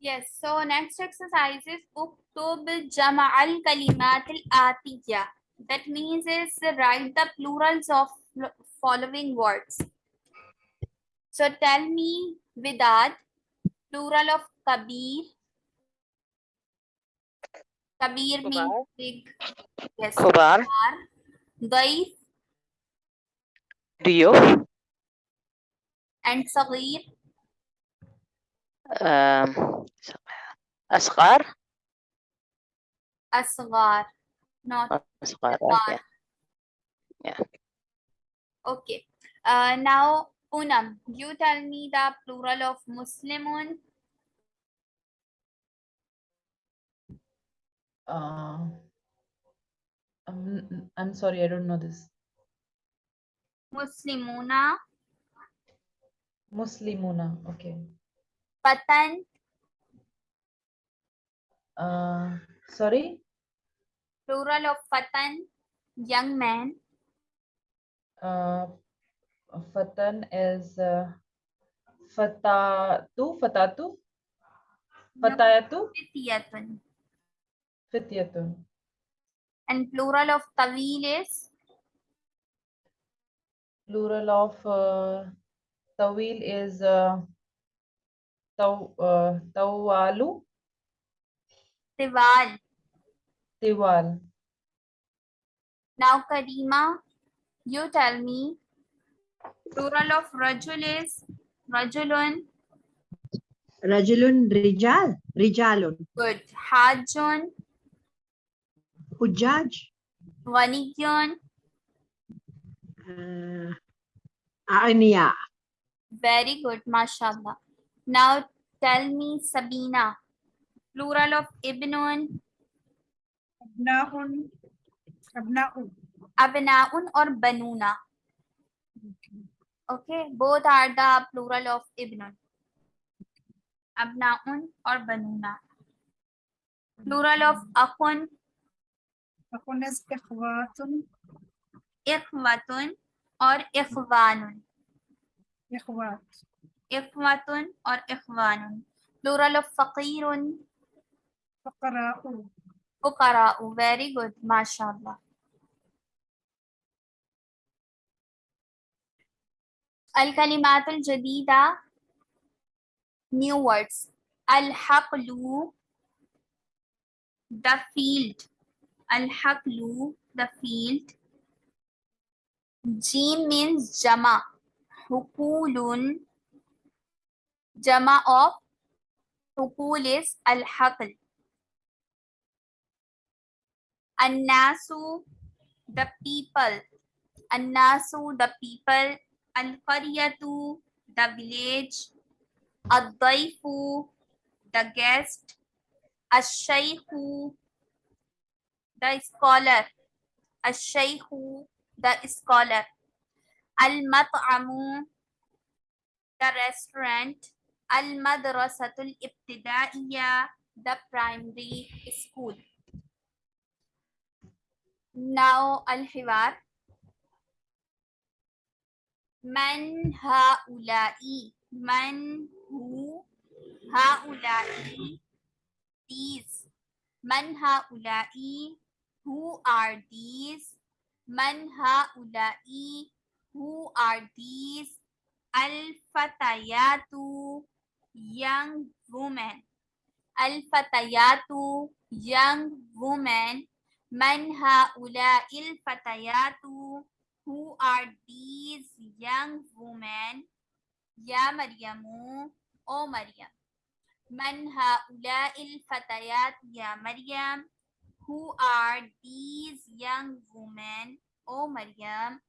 Yes, so next exercise is uktub jama' al kalimat al. That means is write the plurals of following words. So tell me Vidad, plural of kabir. Kabir means big. Yes. Kubar. Daif Dio. and sagir. Um, Asghar. Asghar. Not Asghar. Asghar. Yeah. Okay. Uh, now, Poonam, you tell me the plural of Muslimun. Uh, I'm, I'm sorry, I don't know this. Muslimuna. Muslimuna. Okay. Patan. Uh, sorry. Plural of Patan. Young man. Uh, Fatan is uh, Fatatu. Fatatu. Fatayatu. Fityatun. Fityatun. And plural of Tawil is Plural of uh, Tawil is uh, uh, Tawalu. Tiwal. Tiwal. Now, Karima, you tell me. Plural of Rajul is Rajulun. Rajulun Rijal. Rijalun. Good. Hajjun. Hujaj. Vanigyun. Uh, Ania. Very good, mashallah. Now tell me Sabina. Plural of Ibnun, أبناء أبناء Abnaun or Banuna. Okay, both are the plural of Ibnun. Abnaun or Banuna. Plural of Akun, أخنس إخوات Ikhwatun or Ikhwanun. إخوات Ikhwatun or ikhwanun. Plural of faqirun. Fukara'u. Fukara'u. Very good. MashaAllah. Al-kalimat al-jadida. New words. Al-haqlu. The field. Al-haqlu. The field. Jim means jama. Hukulun Jama of uqul is al-haql. Annasu, the people. Annasu, the people. Al-qaryatu, the village. Ad-daifu, the guest. Ash-shaykhu, the scholar. Ash-shaykhu, the scholar. Al-mat'amu, the restaurant. Al-Madrasatul Ibtidaiya, the primary school. Now Al-Hiwar. Man haulai, man who haulai, these. Man haulai, who are these? Man haulai, who are these? Al-Fatayatu, young woman. Al-fatayatu, young woman. Man ha'ula'il fatayatu, who are these young women? Ya Maryamu, O Maryam. Man ha'ula'il fatayat ya Maryam. Who are these young women, O Maryam?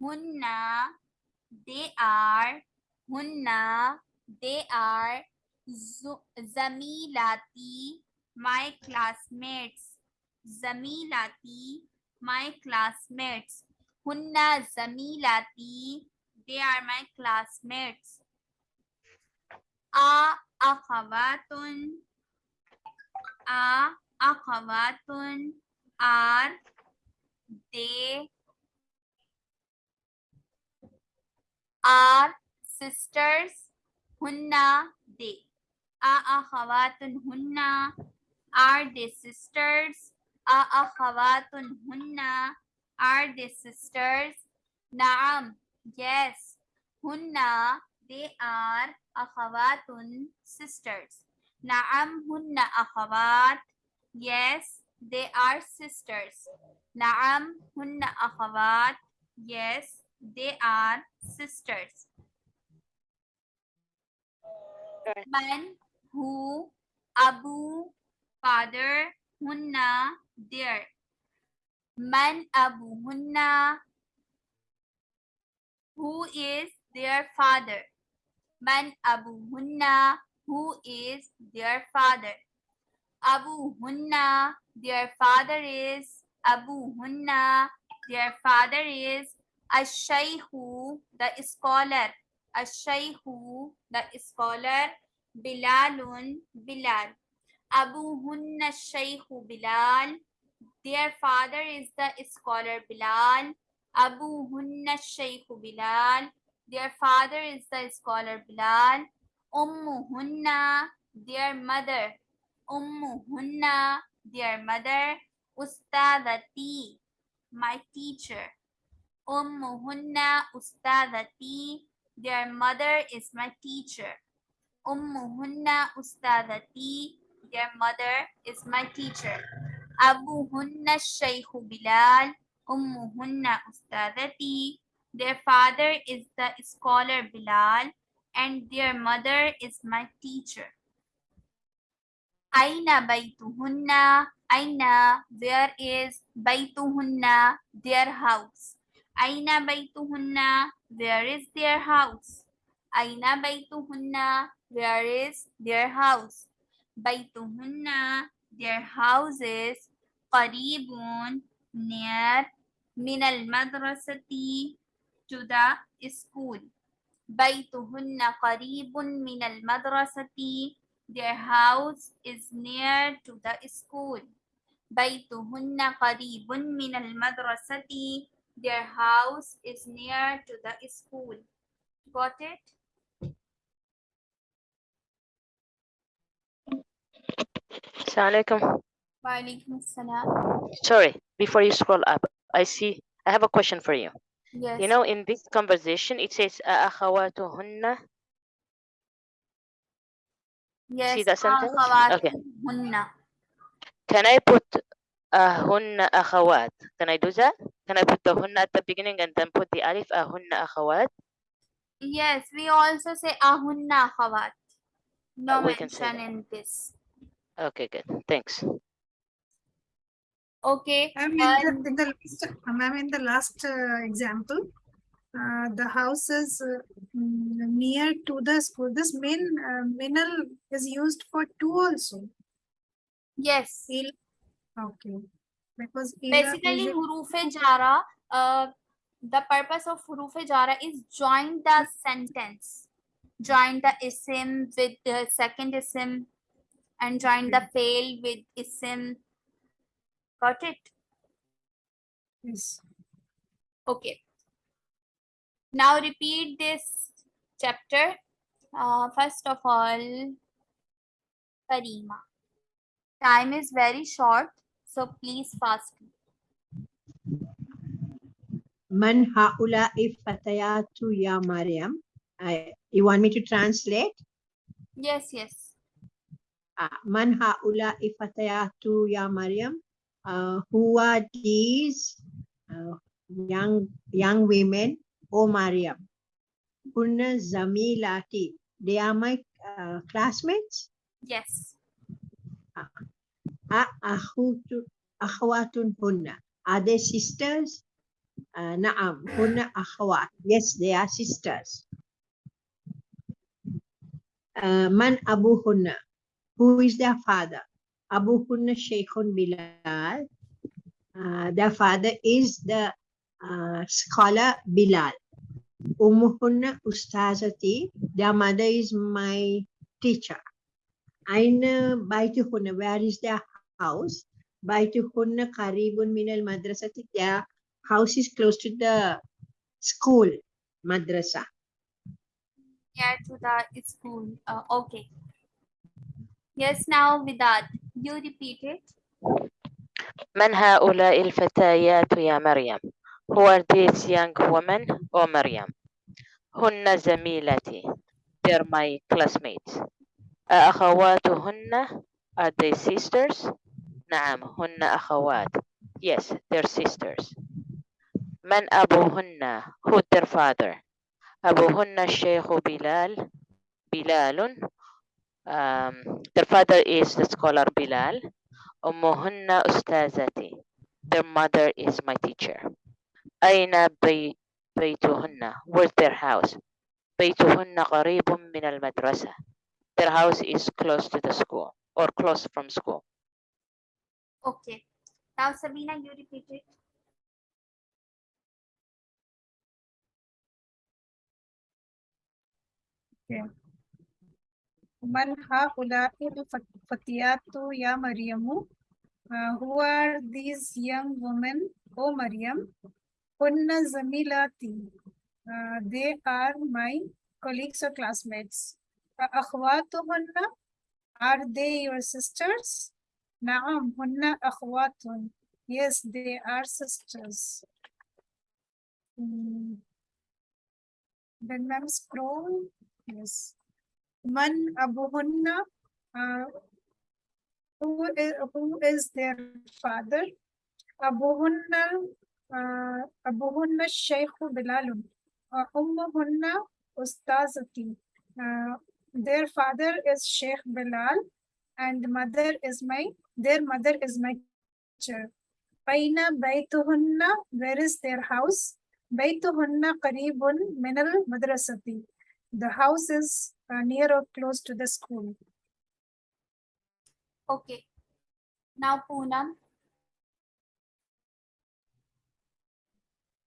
Hunna, they are, Hunna, they are Zamilati, my classmates. Zamilati, my classmates. Hunna Zamilati, they are my classmates. A akhawatun, a akhawatun are they are sisters hunna they hunna are they sisters hunna are they sisters naam yes hunna they are akhawatun sisters naam hunna akhawat yes they are sisters naam hunna akhawat yes they are sisters Man, who, Abu, father, Hunna, their. Man Abu Hunna, who is their father. Man Abu Hunna, who is their father. Abu Hunna, their father is Abu Hunna, their father is Ash-Shaykhu, the scholar. Ash-Shaykhu, the scholar. Bilalun, Bilal. Abu Hunna Shaykhu Bilal. Their father is the scholar Bilal. Abu Hunna Shaykhu Bilal. Their father is the scholar Bilal. Ummu Hunna, their mother. Ummu Hunna, their mother. Ustadati, my teacher. Ummu Hunna Ustadati, their mother is my teacher. Ummuhunna Ustadati, their mother is my teacher. Abuhunna Shaykhu Bilal, Ummuhunna Ustadati, their father is the scholar Bilal, and their mother is my teacher. Aina Baituhunna, Aina, where is Baituhunna, their house. Aina Baituhunna, where is their house. Aina Baituhunna, where is their house? Baituhunna, their houses, qaribun, near, al madrasati, to the school. Qaribun min al madrasati, their house is near to the school. Qaribun min al madrasati, their house is near to the school. Got it? Assalamualaikum. Walaikum salam. Sorry, before you scroll up, I see, I have a question for you. Yes. You know, in this conversation, it says, أَأَخَوَاتُهُنَّ yes. that sentence? Okay. Hunna. Can I put ahunna akhawat. Can I do that? Can I put the hunna at the beginning and then put the alif ahunna akhawat? Yes, we also say ahunna akhawat. No mention in this. Okay, good. Thanks. Okay. I'm in, the, in the, last, I'm in the last uh, example. Uh, the house is uh, mm, near to the school. This min uh, minal is used for two also. Yes. Il okay. Because Basically, hurufe jara, uh, the purpose of hurufe jara is join the sentence. Join the isim with the second isim and join the fail with isim. Got it? yes. Okay. Now repeat this chapter. Uh, first of all, Karima. Time is very short, so please fast. Man haula'i fatayatu ya Maryam. I, you want me to translate? Yes, yes. Uh, Man haula'i fatayatu ya Maryam. Uh, who are these uh, young young women, O Maryam? Kunna zamilati. They are my uh, classmates. Yes. Hunna. Are they sisters? Uh, hunna akhawat. Yes, they are sisters. Uh, man Abu Hunna. Who is their father? Abu Hunna Sheikhun Bilal. Uh, their father is the uh, scholar Bilal. Ummu Hunna Ustazati. Their mother is my teacher. Aina Baituhunna. Where is their house? Baituhunna Karibun Minal Madrasati. Their house is close to the school, madrasa. Near to the school. Uh, okay. Yes, now Vidad, you repeat it. من هؤلاء الفتيات يا مريم Who are these young women أو مريم هن زميلتي They're my classmates أخواتهن Are they sisters نعم هن أخوات Yes they're sisters من أبوهن Who their father أبوهن الشيخ بلال بلال um, Their father is the scholar Bilal أمهن أستاذتي Their mother is my teacher أين بي بيتهن Where's their house بيتهن قريب من المدرسة Their house is close to the school or close from school Okay. Now Sabina, you repeat it. من هؤلاء الفتيات يا مريم Uh, who are these young women O Maryam Hunna Zamilati uh, they are my colleagues or classmates أخواتهن are they your sisters نعم هن أخوات yes they are sisters Hmm. then ma'am scroll yes Man Abuhunna, uh, who is, who is their father? Abuhunna, uh, Abuhunna Shaykh Bilalun. Uh, Ummuhunna Ustazati. Uh, their father is Sheikh Bilal and mother is my, their mother is my teacher. Aina Baituhunna, where is their house? Baituhunna Qaribun Minal Madrasati. The house is uh, near or close to the school. Okay. Now Poonam.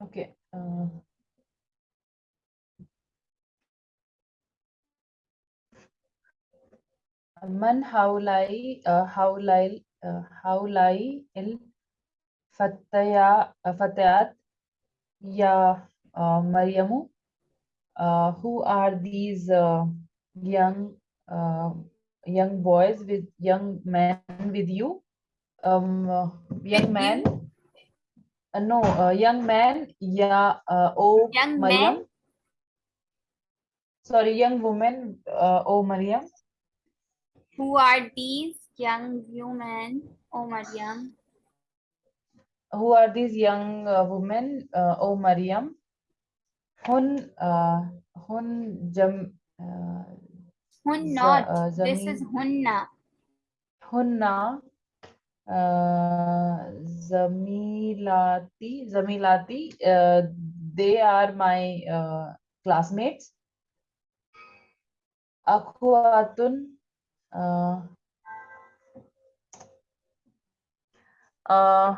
Okay. Uh, من هؤلاء uh, هؤلاء uh, هؤلاء الفتيا فتيات يا uh, مريم uh, who are these uh, young uh, young boys with young men with you um uh, young With man uh, no uh, young man yeah uh, oh Young Maryam man? sorry young woman uh, oh Maryam who are these young women, O Maryam? who are these young uh, women uh, oh Maryam hun uh, hun jam uh, Hun not. uh, this is Hunna. hunna uh, zamilati zamilati uh, they are my uh, classmates akhwatun uh, uh,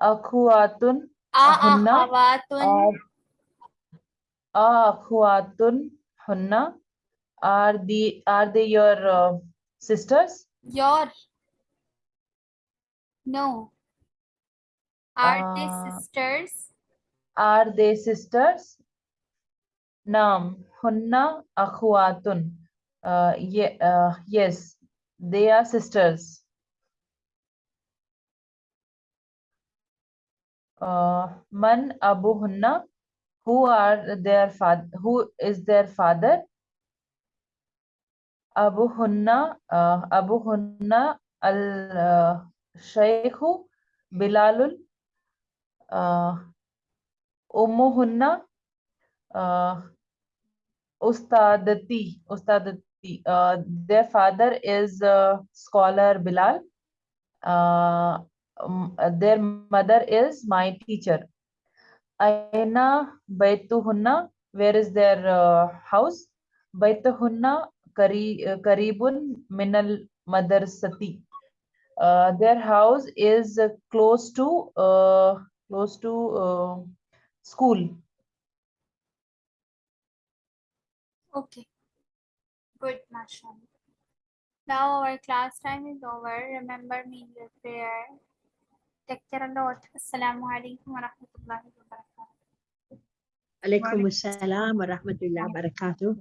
akhwatun Hunna A'akhawatun. are akhwatun hunna are the are they your uh, sisters Your. No. Are they Uh, sisters? Are they sisters? Naam, hunna akhwatun. Uh, ye, uh, yes, they are sisters. Uh, man abuhunna, who are their father? Who is their father? Abuhunna, uh, abuhunna al uh, shaykhu Bilalul. Uh, Ummuhunna uh, Ustadati, Ustadati. Uh, their father is uh, scholar Bilal. Uh, um, their mother is my teacher. Aina Baituhunna, where is their uh, house? Baituhunna Kari, uh, Karibun Minal Madarsati. Uh, their house is close to close to school. Okay. Good, mashallah. Now our class time is over. Remember me in your prayer. Take care a lot. Assalamu alaikum wa rahmatullahi wa barakatuh. Alaikum wa rahmatullahi wa barakatuh.